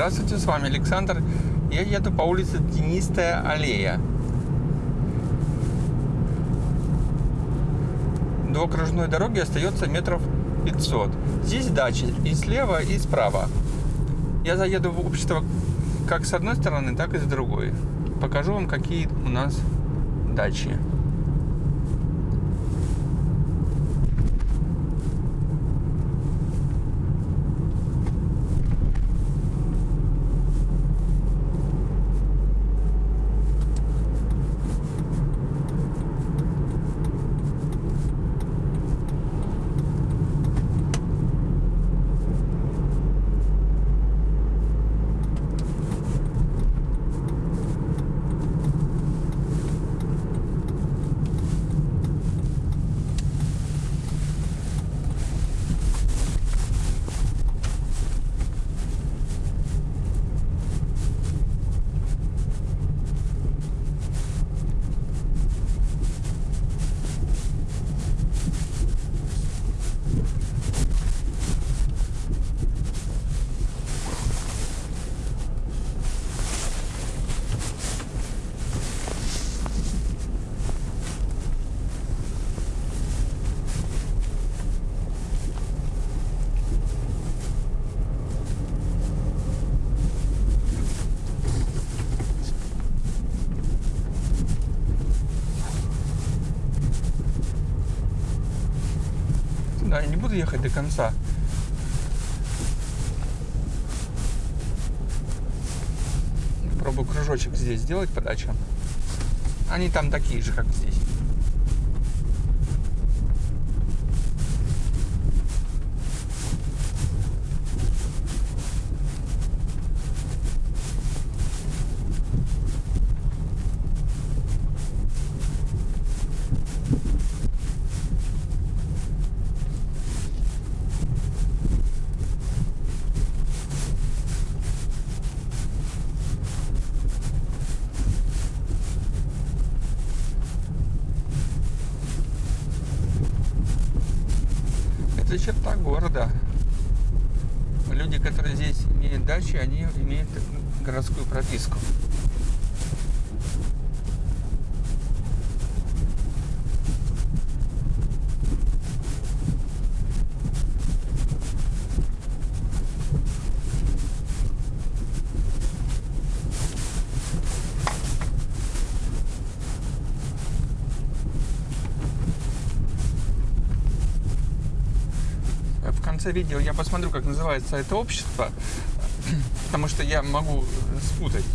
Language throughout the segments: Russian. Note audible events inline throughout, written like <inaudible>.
Здравствуйте, с вами Александр. Я еду по улице Тенистая аллея. До окружной дороги остается метров 500. Здесь дачи и слева, и справа. Я заеду в общество как с одной стороны, так и с другой. Покажу вам, какие у нас дачи. Я не буду ехать до конца. Пробую кружочек здесь сделать по дачам. Они там такие же, как здесь. Это черта города. Люди, которые здесь имеют дачи, они имеют городскую прописку. В конце видео я посмотрю, как называется это общество, <clears throat> потому что я могу спутать.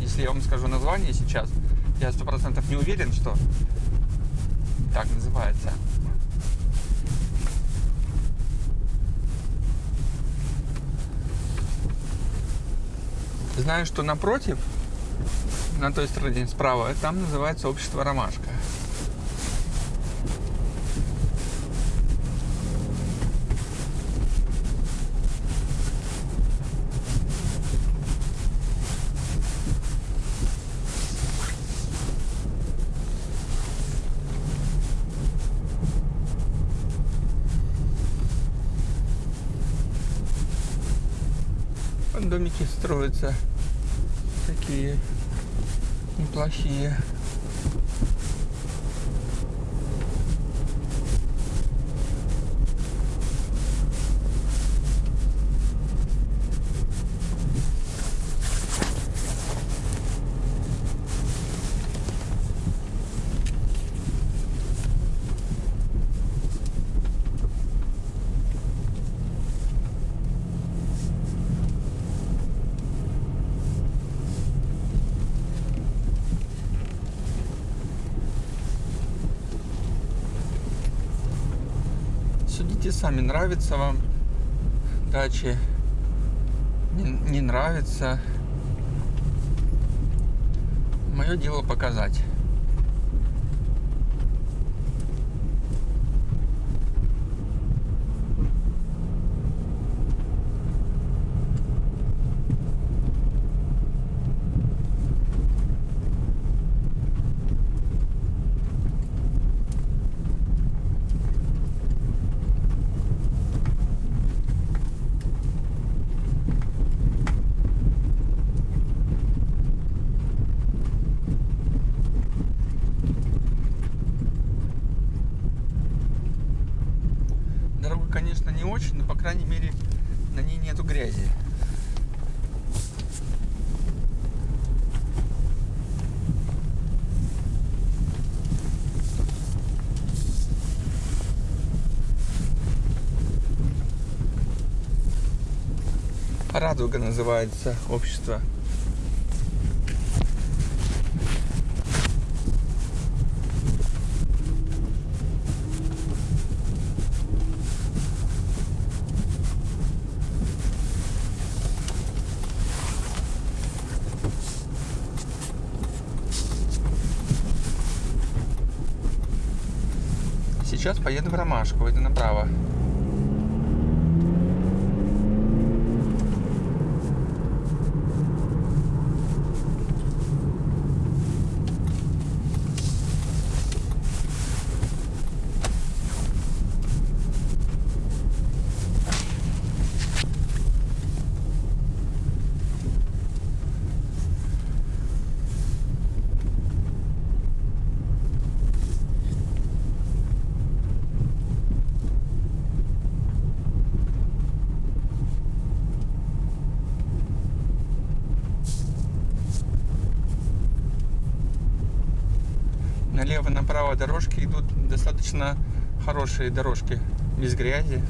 Если я вам скажу название сейчас, я сто процентов не уверен, что так называется. Знаю, что напротив, на той стороне справа, там называется общество Ромашка. Домики строятся такие неплохие. Судите сами, нравится вам дачи, не, не нравится. Мое дело показать. Очень, но, по крайней мере, на ней нету грязи. Радуга называется общество. Сейчас поеду в Ромашку, это направо. Налево-направо дорожки идут достаточно хорошие дорожки, без грязи.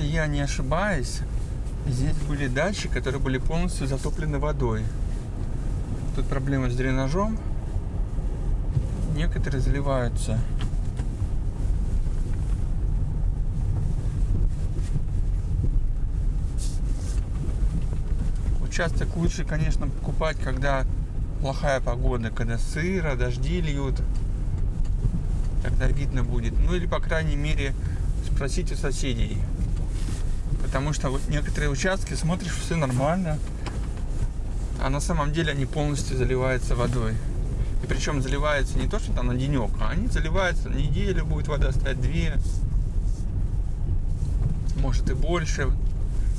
Если я не ошибаюсь, здесь были дачи, которые были полностью затоплены водой. Тут проблема с дренажом. Некоторые заливаются. Участок лучше, конечно, покупать, когда плохая погода, когда сыро, дожди льют. Тогда видно будет. Ну или, по крайней мере, спросить у соседей. Потому что вот некоторые участки смотришь, все нормально, а на самом деле они полностью заливаются водой. И причем заливаются не то, что там на денек, а они заливаются на неделю, будет вода стоять две, может и больше.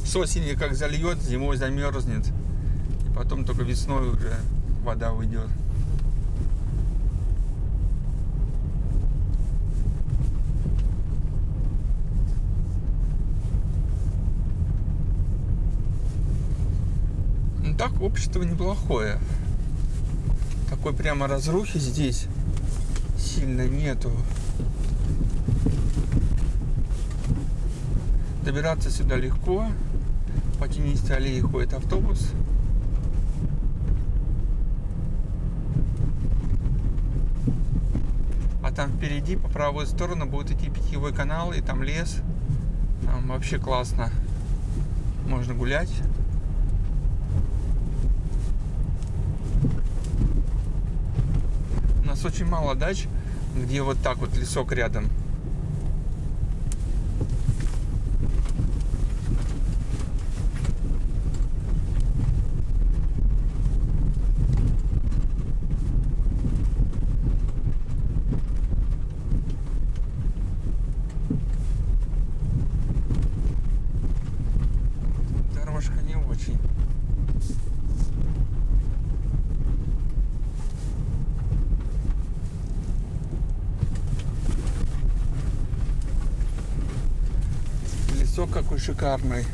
С осени как зальет, зимой замерзнет. И потом только весной уже вода уйдет. Так общество неплохое. Такой прямо разрухи здесь сильно нету. Добираться сюда легко. По тенистой аллее ходит автобус. А там впереди, по правую сторону, будет идти питьевой канал, и там лес. Там вообще классно. Можно гулять. Нас очень мало дач, где вот так вот лесок рядом. шикарный.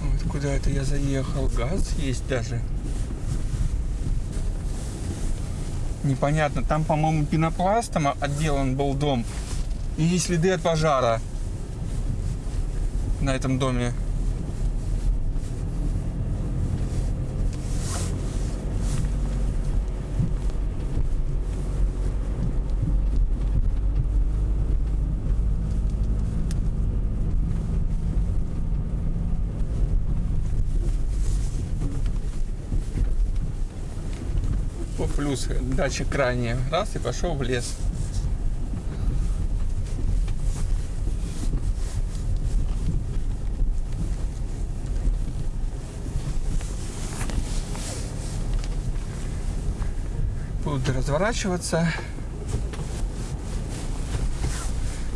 Вот куда это я заехал? Газ есть даже. непонятно. Там, по-моему, пенопластом отделан был дом. И следы от пожара на этом доме. Плюс датчик крайне. Раз и пошел в лес. Буду разворачиваться.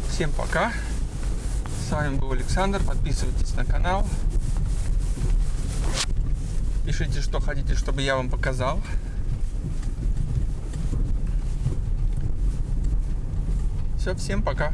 Всем пока. С вами был Александр. Подписывайтесь на канал. Пишите, что хотите, чтобы я вам показал. Все, всем пока.